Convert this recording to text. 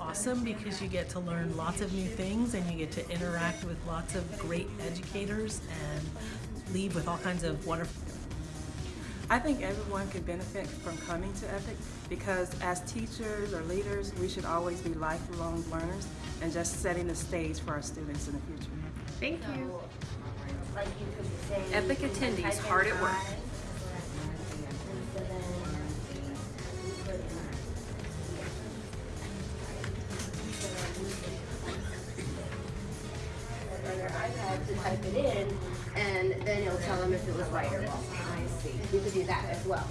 awesome because you get to learn lots of new things and you get to interact with lots of great educators and leave with all kinds of wonderful I think everyone could benefit from coming to EPIC because as teachers or leaders, we should always be lifelong learners and just setting the stage for our students in the future. Thank you. Like you could say. Epic attendees, hard at work. To type it in, and then it'll tell them if it was right or wrong. I see. You could do that as well.